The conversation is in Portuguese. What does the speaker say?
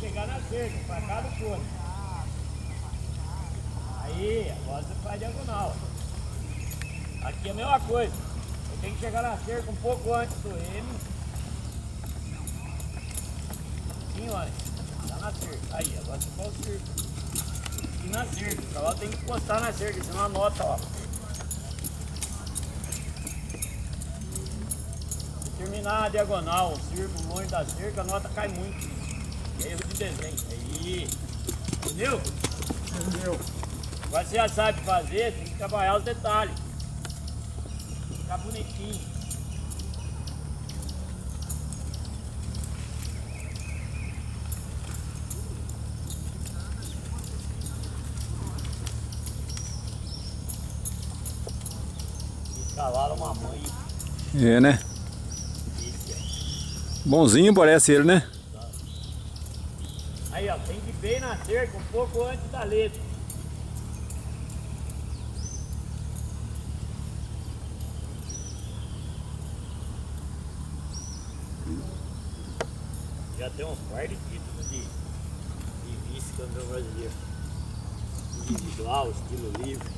chegar na cerca, pra cá do. Aí, agora você faz diagonal. Aqui é a mesma coisa. Eu tenho que chegar na cerca um pouco antes do M. Assim, olha. Tá na cerca. Aí, agora você faz o círculo. E na cerca. O cavalo tem que encostar na cerca, senão anota, ó. Terminar a diagonal, o círculo longe da cerca, a nota cai muito. Erro de desenho. Aí. Entendeu? Entendeu? Agora você já sabe fazer, tem que trabalhar os detalhes. Ficar bonitinho. Cavalo uma mãe. É, né? Bonzinho parece ele, né? Aí, ó, tem que bem na cerca um pouco antes da letra. Já tem uns par de títulos de, de vice-campeão brasileiro. Individual, estilo livre.